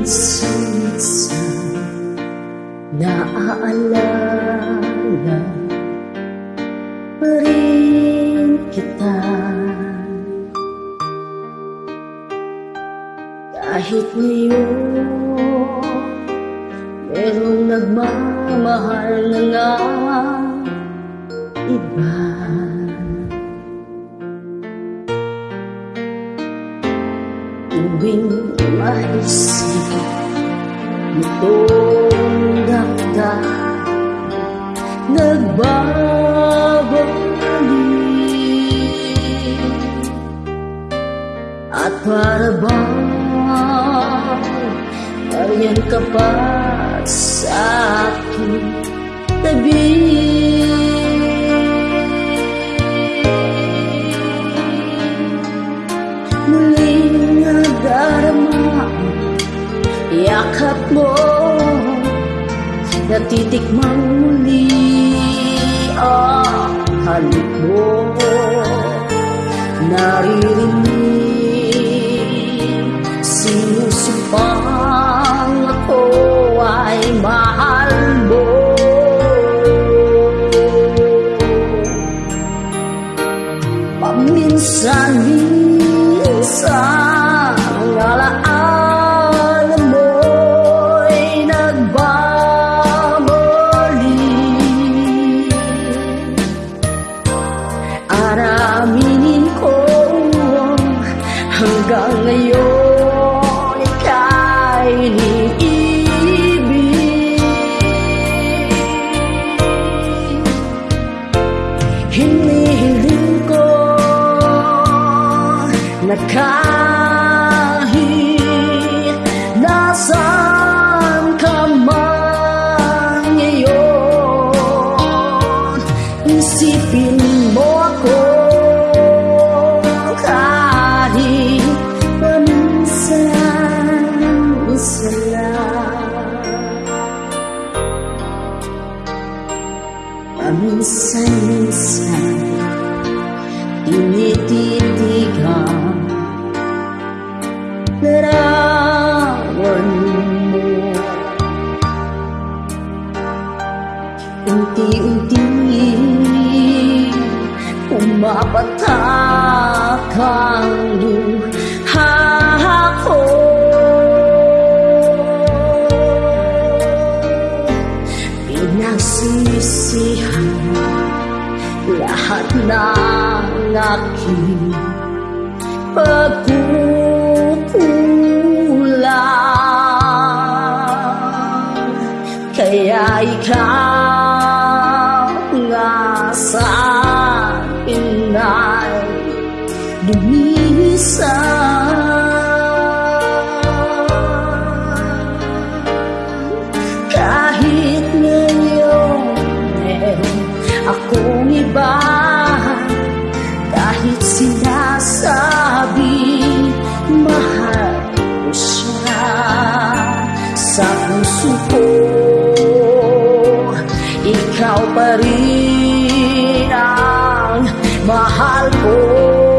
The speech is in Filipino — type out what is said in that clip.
Minsan-minsan Naaalala pa rin kita. Kahit ngayon Merong nagmamahal na nga. Iba Tuwing maisip Itong damdamin Nagbabalik At para bang Ariyan ka pa sa aking tabi Muling nadarama Yakap mo Natitikmang muli Ang halik mo. Naririnig Araminin ko hanggang ngayon ika'y iniibig Hinihiling ko na Paminsan-minsan Tinititigan Larawan mo. Unti-unti Pumapatak ang ng aking pagkukulang Kaya ikaw nga sa akin ay rin ang mahal ko